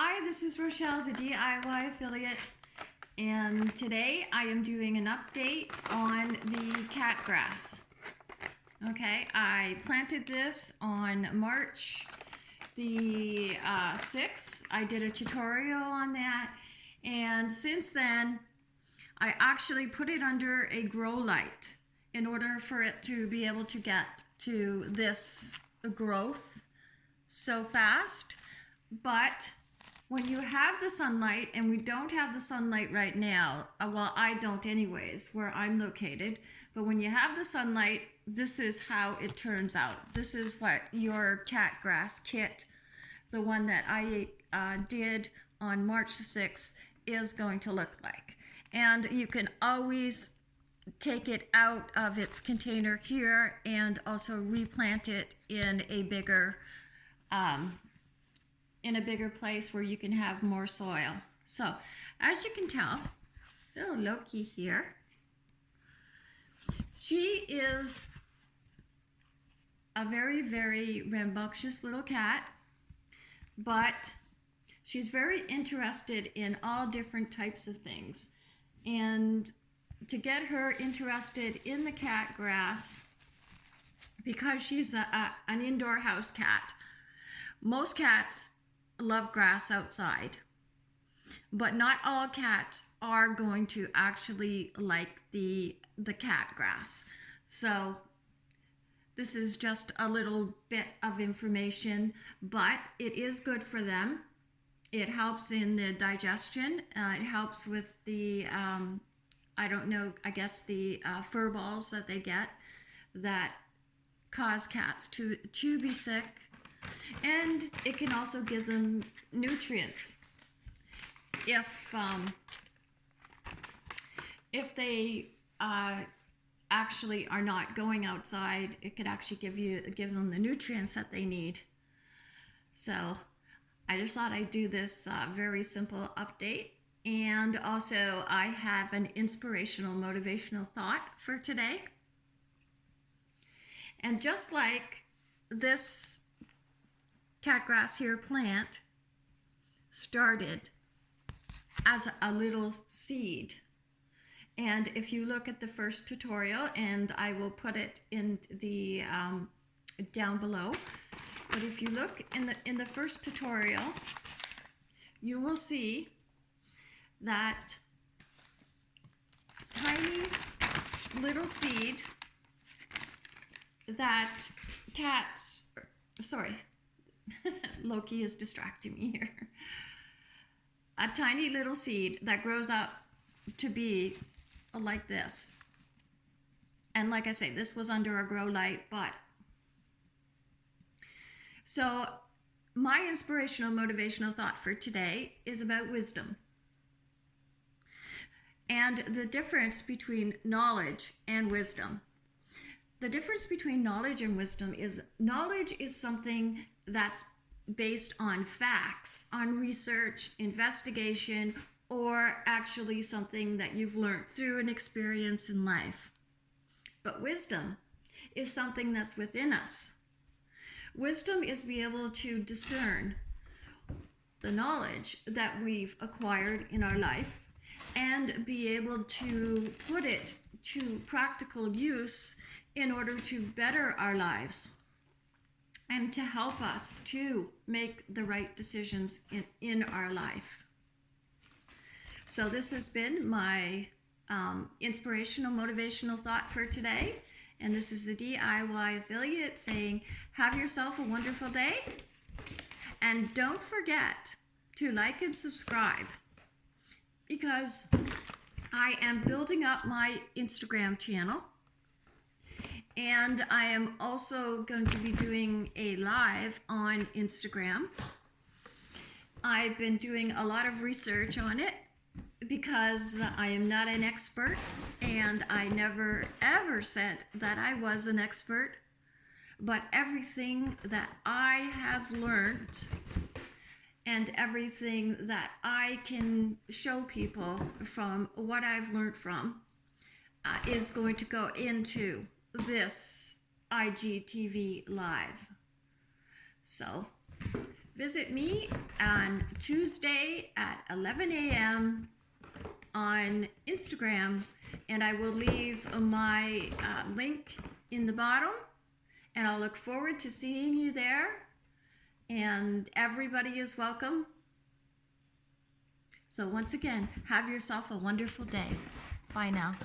Hi, this is Rochelle, the DIY affiliate, and today I am doing an update on the cat grass. Okay, I planted this on March the uh, 6th. I did a tutorial on that, and since then, I actually put it under a grow light in order for it to be able to get to this growth so fast. But when you have the sunlight, and we don't have the sunlight right now, uh, well, I don't anyways, where I'm located, but when you have the sunlight, this is how it turns out. This is what your cat grass kit, the one that I uh, did on March 6th, is going to look like. And you can always take it out of its container here and also replant it in a bigger um, in a bigger place where you can have more soil. So as you can tell, little Loki here, she is a very, very rambunctious little cat, but she's very interested in all different types of things. And to get her interested in the cat grass, because she's a, a, an indoor house cat, most cats love grass outside. But not all cats are going to actually like the the cat grass. So this is just a little bit of information, but it is good for them. It helps in the digestion. Uh, it helps with the, um, I don't know, I guess the uh, fur balls that they get that cause cats to, to be sick and it can also give them nutrients. If um, if they uh, actually are not going outside it could actually give you give them the nutrients that they need. So I just thought I'd do this uh, very simple update. And also I have an inspirational motivational thought for today. And just like this catgrass here plant started as a little seed. And if you look at the first tutorial, and I will put it in the um, down below, but if you look in the in the first tutorial, you will see that tiny little seed that cats, sorry, Loki is distracting me here. A tiny little seed that grows up to be like this. And like I say, this was under a grow light, but. So my inspirational motivational thought for today is about wisdom and the difference between knowledge and wisdom. The difference between knowledge and wisdom is knowledge is something that's based on facts, on research, investigation, or actually something that you've learned through an experience in life. But wisdom is something that's within us. Wisdom is be able to discern the knowledge that we've acquired in our life and be able to put it to practical use in order to better our lives and to help us to make the right decisions in, in our life. So this has been my um, inspirational, motivational thought for today. And this is the DIY affiliate saying, have yourself a wonderful day. And don't forget to like and subscribe because I am building up my Instagram channel and I am also going to be doing a live on Instagram. I've been doing a lot of research on it because I am not an expert and I never ever said that I was an expert. But everything that I have learned and everything that I can show people from what I've learned from uh, is going to go into this IGTV live. So visit me on Tuesday at 11 a.m. on Instagram, and I will leave my uh, link in the bottom. And I'll look forward to seeing you there. And everybody is welcome. So, once again, have yourself a wonderful day. Bye now.